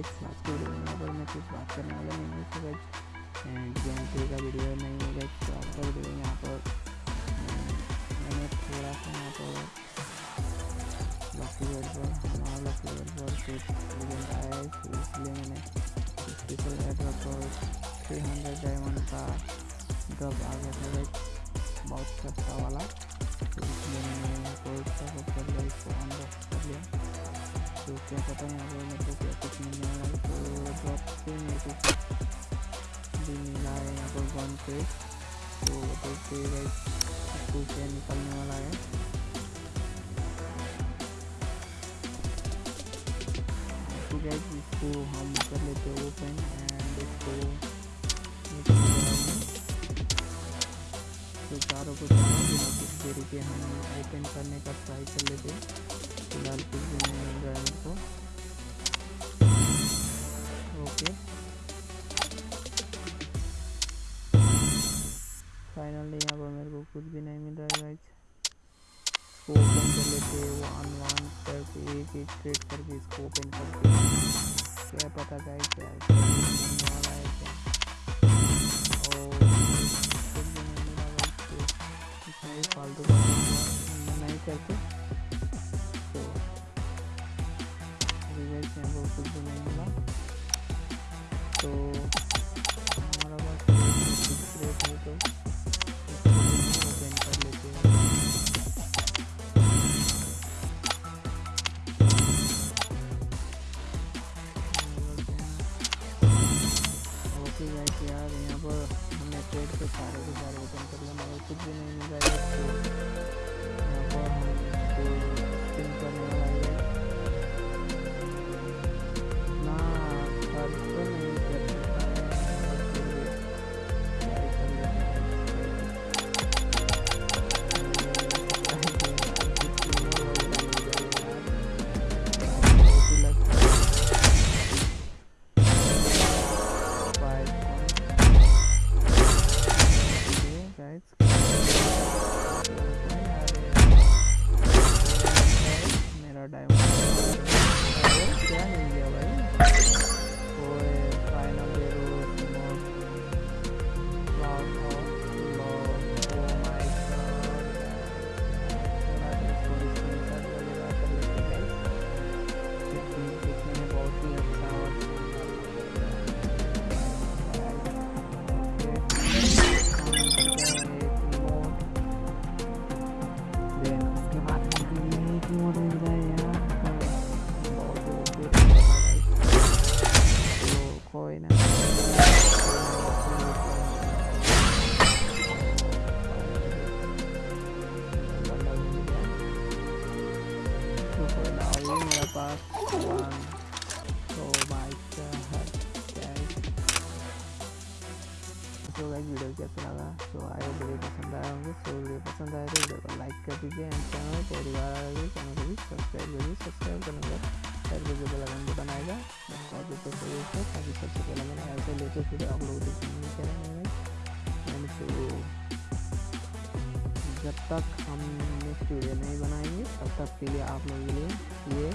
आज की वीडियो में पर मैं कुछ बात करने वाला नहीं हूँ तो गाइज़ गेम प्ले का वीडियो नहीं है गाइज़ तो आपका वीडियो यहाँ पर। मैंने थोड़ा सा यहाँ पर लकी वर्ड पर, हमारा लकी वर्ड पर कुछ इवेंट आया है इसलिए मैंने स्पेशल एड्रॉप पर थ्री हंड्रेड डायमंड का ड्रॉप आ गया था गाइज़ बहुत सस्ता वाला। तो इसलिए मैंने यहाँ पर कर लिया, इसको अनबॉक्स कर लिया। क्या पता है यहाँ पर मेरे को क्या कुछ मिलने वाला है तो ड्रॉप से मेरे को भी मिला है यहाँ पर वन पे तो देखते गाइस इसको क्या निकलने वाला है तो इसको हम कर लेते हैं ओपन एंड इसको तो चारों को चारों के हम ओपन करने का ट्राई कर लेते हैं? मिल रहा है को ओके फाइनली यहाँ पर मेरे को कुछ भी नहीं मिल रहा है ओपन कर लेते वन वन करके एक एक क्रेट करके इसको ओपन करके क्या पता गाइज़ क्या है तो ही फालतू नहीं करते यहाँ पर कुछ भी नहीं मिला तो हमारा पास रेट है तो ओपन कर लेते हैं। ओके गाइस यार यहाँ पर हमने ट्रेड के सारे के कुछ भी नहीं मिल है तो यहाँ पर हम तो स्पिन करने वाला पास वन तो बाइक का है तो गाइस वीडियो कैसा लगा तो आए वीडियो पसंद आया होंगे तो वीडियो पसंद आए तो वीडियो को लाइक कर दीजिए एंड चैनल में पहली बार आ रही चैनल को भी सब्सक्राइब करिए सब्सक्राइब करने के बाद साइड पर जो बेल आइकन बटन आएगा ताकि तो सही है ताकि सबसे पहले मैंने ऐसे लेटेस्ट वीडियो आप लोग देखने चैनल मैंने तो जब तक हम नेक्स्ट वीडियो नहीं बनाएँगे तब तक के लिए आप लोगों के लिए ये